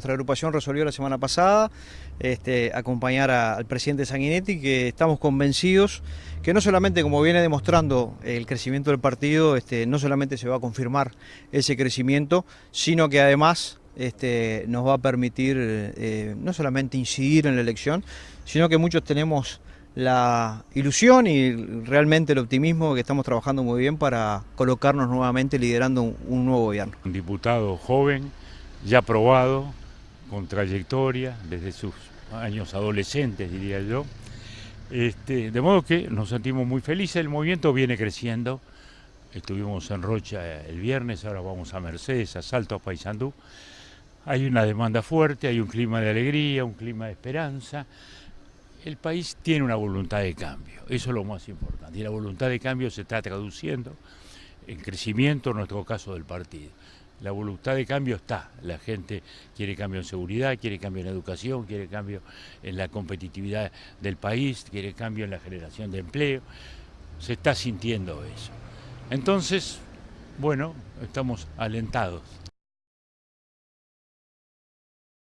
nuestra agrupación resolvió la semana pasada este, acompañar al presidente Sanguinetti, que estamos convencidos que no solamente, como viene demostrando el crecimiento del partido, este, no solamente se va a confirmar ese crecimiento, sino que además este, nos va a permitir eh, no solamente incidir en la elección, sino que muchos tenemos la ilusión y realmente el optimismo que estamos trabajando muy bien para colocarnos nuevamente liderando un, nuevo gobierno. Un diputado joven, ya probado, con trayectoria desde sus años adolescentes, diría yo. Este, de modo que nos sentimos muy felices, el movimiento viene creciendo. Estuvimos en Rocha el viernes, ahora vamos a Mercedes, a Salto, a Paysandú. Hay una demanda fuerte, hay un clima de alegría, un clima de esperanza el país tiene una voluntad de cambio, eso es lo más importante, y la voluntad de cambio se está traduciendo en crecimiento, en nuestro caso del partido. La voluntad de cambio está, la gente quiere cambio en seguridad, quiere cambio en educación, quiere cambio en la competitividad del país, quiere cambio en la generación de empleo, se está sintiendo eso. Entonces, bueno, estamos alentados.